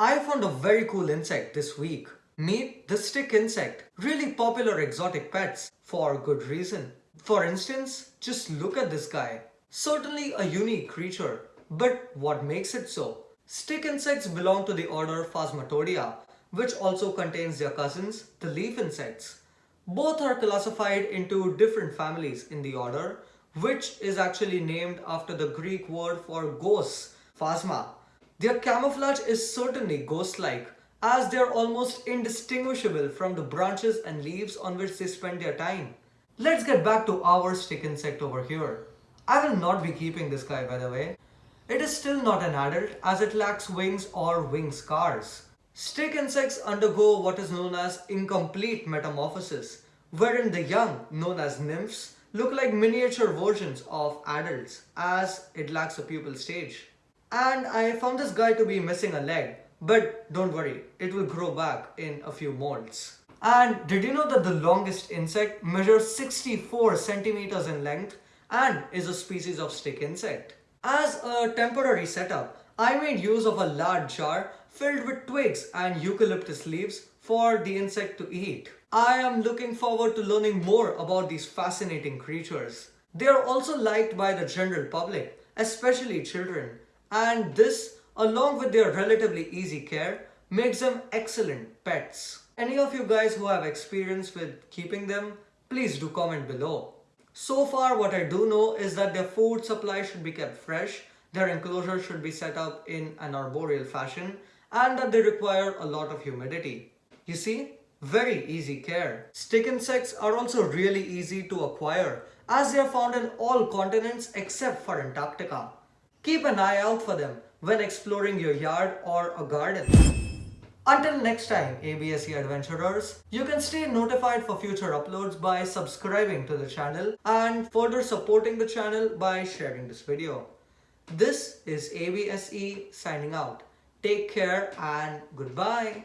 I found a very cool insect this week. Meet the stick insect. Really popular exotic pets for good reason. For instance, just look at this guy. Certainly a unique creature, but what makes it so? Stick insects belong to the order Phasmatodea, which also contains their cousins, the leaf insects. Both are classified into different families in the order, which is actually named after the Greek word for ghosts, phasma. Their camouflage is certainly ghost-like, as they are almost indistinguishable from the branches and leaves on which they spend their time. Let's get back to our stick insect over here. I will not be keeping this guy by the way. It is still not an adult as it lacks wings or wing scars. Stick insects undergo what is known as incomplete metamorphosis, wherein the young, known as nymphs, look like miniature versions of adults as it lacks a pupal stage. And I found this guy to be missing a leg, but don't worry, it will grow back in a few molds. And did you know that the longest insect measures 64 centimeters in length and is a species of stick insect? As a temporary setup, I made use of a large jar filled with twigs and eucalyptus leaves for the insect to eat. I am looking forward to learning more about these fascinating creatures. They are also liked by the general public, especially children, and this, along with their relatively easy care, makes them excellent pets. Any of you guys who have experience with keeping them, please do comment below. So far what I do know is that their food supply should be kept fresh, their enclosure should be set up in an arboreal fashion, and that they require a lot of humidity. You see, very easy care. Stick insects are also really easy to acquire as they are found in all continents except for Antarctica. Keep an eye out for them when exploring your yard or a garden. Until next time ABSE adventurers, you can stay notified for future uploads by subscribing to the channel and further supporting the channel by sharing this video. This is ABSE signing out. Take care and goodbye.